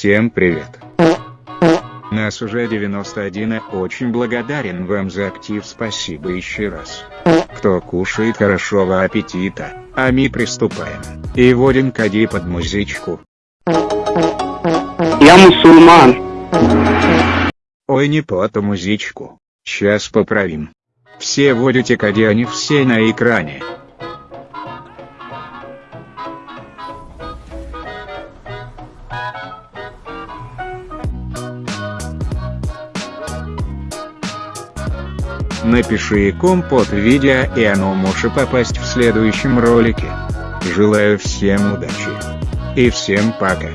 Всем привет. Нас уже 91 и очень благодарен вам за актив спасибо еще раз. Кто кушает хорошего аппетита, а мы приступаем. И вводим коди под музычку. Я мусульман. Ой не по ту музычку. Сейчас поправим. Все вводите коди они все на экране. Напиши компот видео и оно может попасть в следующем ролике. Желаю всем удачи. И всем пока.